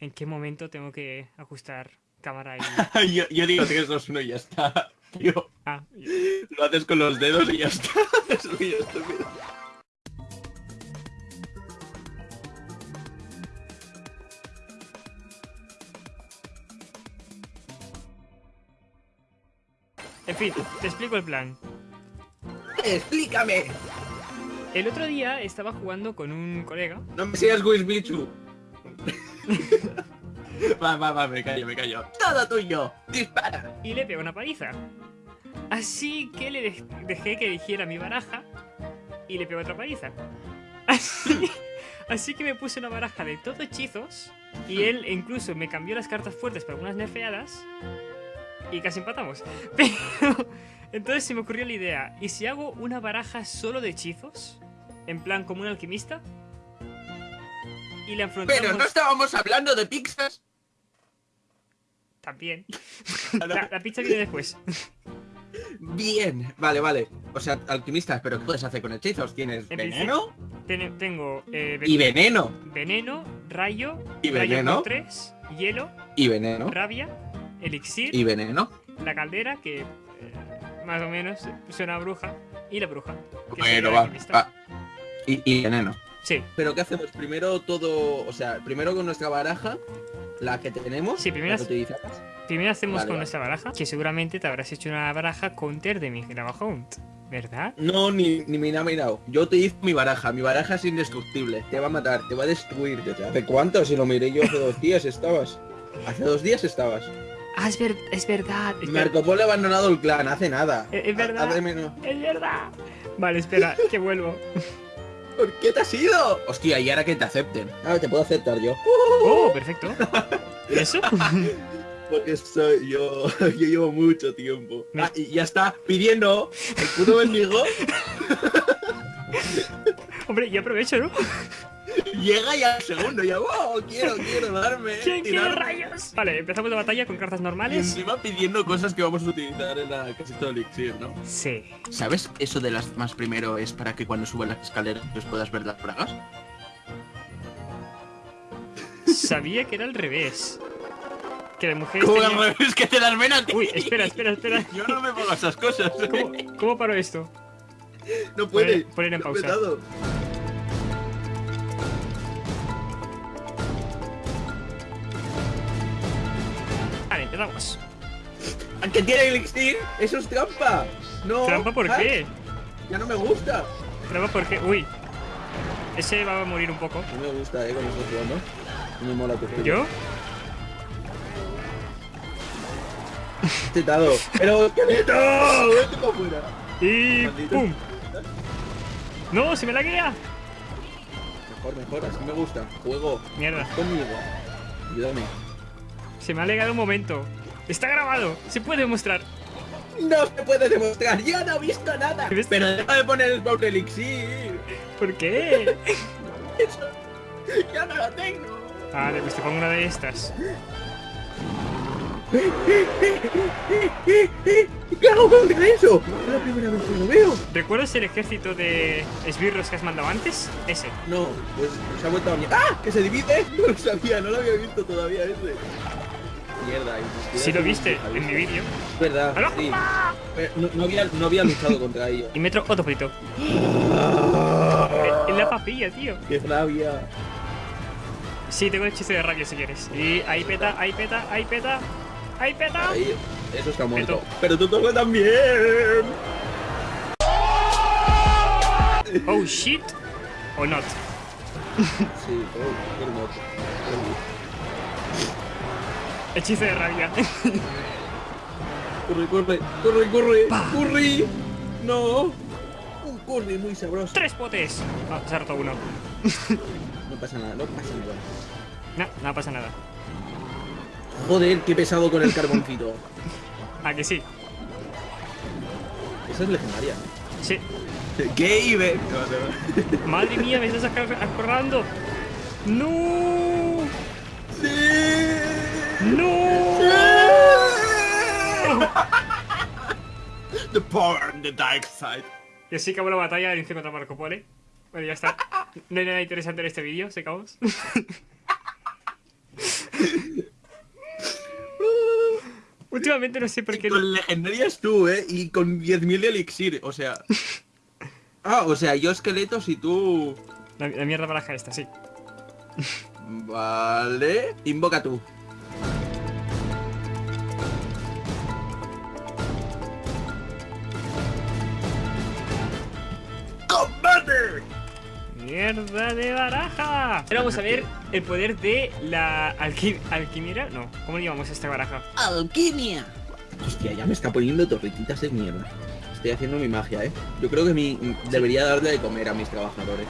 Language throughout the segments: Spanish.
en qué momento tengo que ajustar cámara y... yo, yo, digo 3, 2, 1 y ya está. Tío. Ah, Lo haces con los dedos y ya está. es muy estúpido. En fin, te explico el plan. ¡Explícame! El otro día estaba jugando con un colega. No me sigas Wisbichu. va, va, va, me callo, me callo. Todo tuyo. Dispara. Y le pego una paliza. Así que le dejé que dijera mi baraja y le pego otra paliza. Así, así que me puse una baraja de todo hechizos y él incluso me cambió las cartas fuertes para algunas nerfeadas y casi empatamos. Pero entonces se me ocurrió la idea, ¿y si hago una baraja solo de hechizos? En plan como un alquimista. Y la enfrentamos... Pero no estábamos hablando de pizzas. También. la, la pizza viene después. Bien, vale, vale. O sea, alquimistas, pero ¿qué puedes hacer con hechizos? ¿Tienes veneno? tengo eh, veneno. Y veneno. Veneno, rayo, y veneno. 3, hielo. Y veneno. Rabia, elixir. Y veneno. La caldera, que eh, más o menos suena a bruja. Y la bruja. Bueno, va. va. Y, y, veneno. Sí. Pero ¿qué hacemos? Primero todo, o sea, primero con nuestra baraja, la que tenemos, sí, primero, la que utilizamos. Primero hacemos con nuestra baraja, que seguramente te habrás hecho una baraja counter de mi Hunt, ¿verdad? No, ni, ni me he mirado. Yo utilizo mi baraja, mi baraja es indestructible. Te va a matar, te va a destruir. ¿Hace cuánto? Si lo miré yo hace dos días estabas. Hace dos días estabas. Ah, es, es verdad. Marco Polo ha abandonado el clan, hace nada. Es, es verdad. Es verdad. Vale, espera, que vuelvo. ¿Por qué te has ido? Hostia, y ahora que te acepten. Ah, te puedo aceptar yo. Oh, perfecto. ¿Y eso? Porque soy yo, yo llevo mucho tiempo. Ah, y ya está pidiendo el puto bendigo. Hombre, yo aprovecho, ¿no? Llega ya el segundo, ya, wow, quiero, quiero darme. ¿Quién quiere rayos? Vale, empezamos la batalla con cartas normales. Y encima pidiendo cosas que vamos a utilizar en la casita de elixir, ¿no? Sí. ¿Sabes eso de las más primero es para que cuando suban las escaleras pues puedas ver las bragas? Sabía que era al revés. Que la mujer. ¿Cómo al revés? Que te las ven a ti. Uy, espera, espera, espera. Yo no me pongo esas cosas. ¿Cómo, ¿Cómo paro esto? No puede. Poner, en pausa. Aunque tiene elixir, eso es trampa. No. ¿Trampa por qué? Ya no me gusta. ¿Trampa por qué? Uy. Ese va a morir un poco. No me gusta, eh, con esto jugando. No me mola tu ¿Yo? Tetado. Pero, ¡esqueleto! ¡Vete para afuera! Y ¡pum! ¡No! ¡Se me la guía! Mejor, mejor, así me gusta. Juego. Mierda. Conmigo. Ayúdame. Se me ha alegado un momento. Está grabado. Se puede demostrar. No se puede demostrar. Yo no he visto nada. Pero deja de poner el Power Elixir. ¿Por qué? Eso. Ya no lo tengo. Vale, pues te pongo una de estas. ¿Qué hago contra eso? Es la primera vez que lo veo. ¿Recuerdas el ejército de esbirros que has mandado antes? Ese. No, pues se ha vuelto a... ¡Ah! ¿Que se divide? No lo sabía, no lo había visto todavía ese mierda. Si lo viste en mi vídeo. Es verdad, sí. No, había, no había luchado contra ellos. Y metro otro frito. en la papilla, tío. Qué rabia. Sí, tengo el chiste de rabia si quieres. Y ahí peta, ahí peta, ahí peta. Ahí peta. Ahí, eso está muerto. Pero tú toca también. Oh shit. O not. sí, oh. Hechizo de rabia. corre, corre, corre, corre, corre. No. Un corre muy sabroso. Tres potes. Ah, se ha roto uno. no pasa nada, no pasa nada. No, no pasa nada. Joder, qué pesado con el carboncito. ¿A que sí? Esa es legendaria. Sí. Gabe. Madre mía, me estás acordando. ¡No! ¡No! the power and the dark side. Y así acabó la batalla de contra Marco Polo. ¿eh? Bueno, ya está. No hay nada interesante en este vídeo, se acabó. Últimamente no sé por qué... Y con legendarias tú, ¿eh? Y con 10.000 de elixir, o sea... Ah, o sea, yo esqueletos y tú... La, la mierda baraja esta, sí. Vale... Invoca tú. ¡Mierda de baraja! Ahora vamos a ver el poder de la alqui alquimera. No, ¿cómo le llamamos a esta baraja? ¡Alquimia! Hostia, ya me está poniendo torretitas de mierda. Estoy haciendo mi magia, ¿eh? Yo creo que mi, debería darle de comer a mis trabajadores.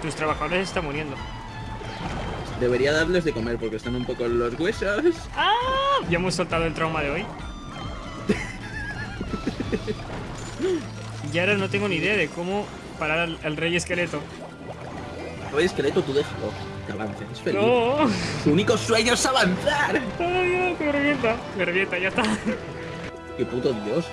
Tus trabajadores están muriendo. Debería darles de comer porque están un poco en los huesos. ¡Ah! Ya hemos soltado el trauma de hoy. y ahora no tengo ni idea de cómo parar al, al rey esqueleto. Rey esqueleto, tú déjalo. Que avance, es feliz. ¡No! Su único sueño es avanzar. ¡Ay, no! que me revienta! Me revienta, ya está. ¡Qué puto dios!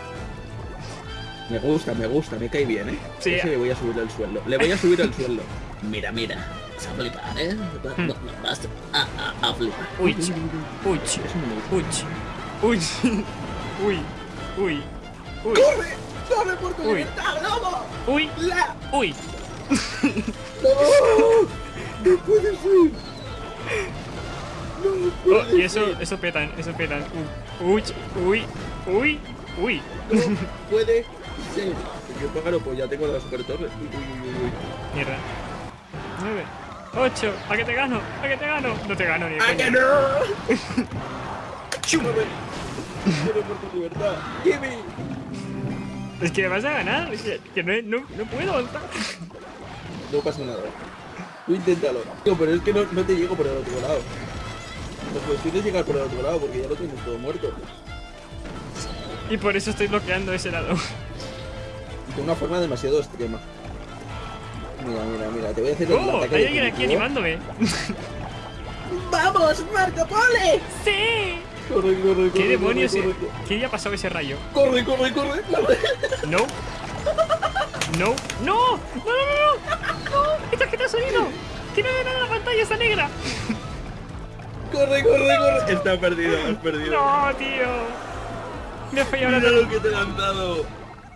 Me gusta, me gusta, me cae bien, ¿eh? Sí. Ese le voy a subir el sueldo. Le voy a subir el sueldo. Mira, mira. Vas a flipar, ¿eh? Va- Hmm. va- Vas a, a, a flipar. Uy, uy, no gusta. uy, uy, uy, uy, uy, ¡Corre! ¡Corre por tu Uy. libertad, lobo! uy, ¡La! uy. ¡No! ¡No puede ser! ¡No Oh, puede y eso, ser! eso petan, eso petan. Uy, uy, uy, uy. ¡No puede ser! Yo pájaro, pues ya tengo la super torre. Uy, uy, uy, uy, uy. Mierda. 9, 8, ¿a que te gano? ¿A que te gano? No te gano ni ¡Ah, coña. que no! ¡Chúpame! ¡Quiero por tu libertad! ¡Gimme! Es que me vas a ganar, es que, que no, no, no puedo avanzar. No pasa nada. Tú inténtalo. Tío, pero es que no, no te llego por el otro lado. La cuestión es llegar por el otro lado porque ya lo tienes todo muerto. Y por eso estoy bloqueando ese lado. De una forma demasiado extrema. Mira, mira, mira, te voy a hacer el ¡Oh! ataque Hay alguien aquí animándome. ¡Vamos, Marco Pole! ¡Sí! Corre, corre, corre. ¿Qué demonios? Corre? ¿Qué día ha pasado ese rayo? corre, corre, corre, corre. No. No. No. No, no, no, no. No. ¡Mi tarjeta de sonido! ¡Que no ve nada en la pantalla! ¡Está negra! Corre, corre, corre. Está perdido, has perdido. ¡No, tío! Me ha fallado Mira la, lo que te han dado.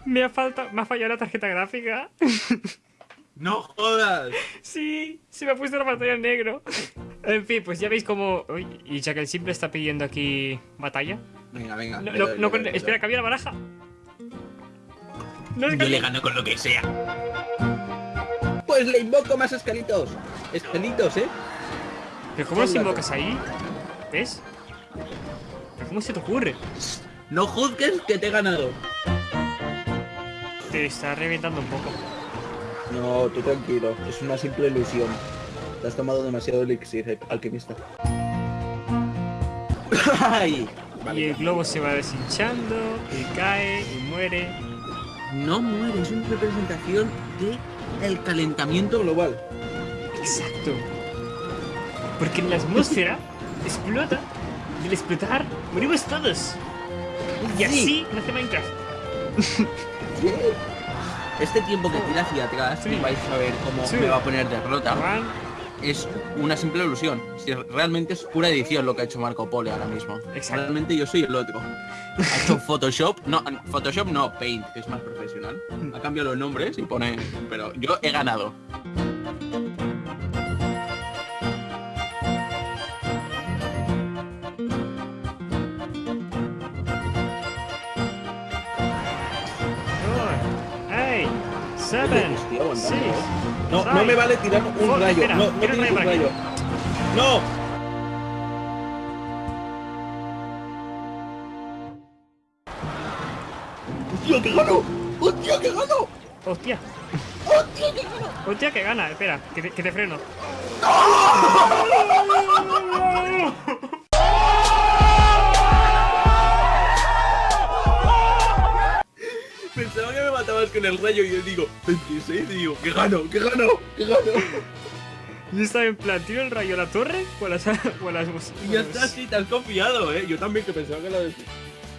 me ha falta, me ha fallado la tarjeta gráfica. No jodas. Sí, se me ha puesto la pantalla en negro. En fin, pues ya veis cómo... Uy, y ya que el simple está pidiendo aquí batalla. Venga, venga. No, no, no con- espera, había la baraja. No Yo le gano con lo que sea. Pues le invoco más escalitos. Escalitos, ¿eh? ¿Pero cómo los invocas ahí? ¿Ves? ¿Pero cómo se te ocurre? No juzgues que te he ganado. Te está reventando un poco. No, tú tranquilo. Es una simple ilusión. Te has tomado demasiado elixir, alquimista. Ay. Y el globo se va deshinchando, y cae, y muere. No muere, es una representación de el calentamiento global. Exacto. Porque en la atmósfera explota. Y al explotar, morimos todos. Y así nace Minecraft. ¿Qué? Este tiempo que tira hacia atrás, Sí. vais a ver cómo Sí. me va a poner derrota. Es una simple ilusión. Si realmente es pura edición lo que ha hecho Marco Polo ahora mismo. Exacto. Realmente yo soy el otro. Ha hecho Photoshop, no, Photoshop no, Paint, que es más profesional. Ha cambiado los nombres y pone, pero yo he ganado. No, no me vale tirar un rayo. No, no tira un rayo. No. Que gano! ¡Hostia, que gano! ¡Hostia! ¡Hostia, que gano! ¡Hostia, que gana! Espera, que te, freno. ¡No! El rayo y yo digo, 26, y digo, que gano, que gano, que gano. Yo estaba en plan, ¿tiro el rayo a la torre o a las... O a las Y ya está, sí, te has confiado, eh. Yo también que pensaba que la,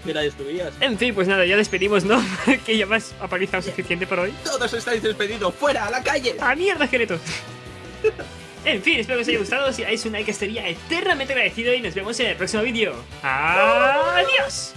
que la destruías. En fin, pues nada, ya despedimos, ¿no? que ya me has apalizado suficiente por hoy. Todos estáis despedidos, fuera, a la calle. ¡Ah, mierda, esqueleto! En fin, espero que os haya gustado. Si dais un like estaría eternamente agradecido y nos vemos en el próximo vídeo. ¡Adiós!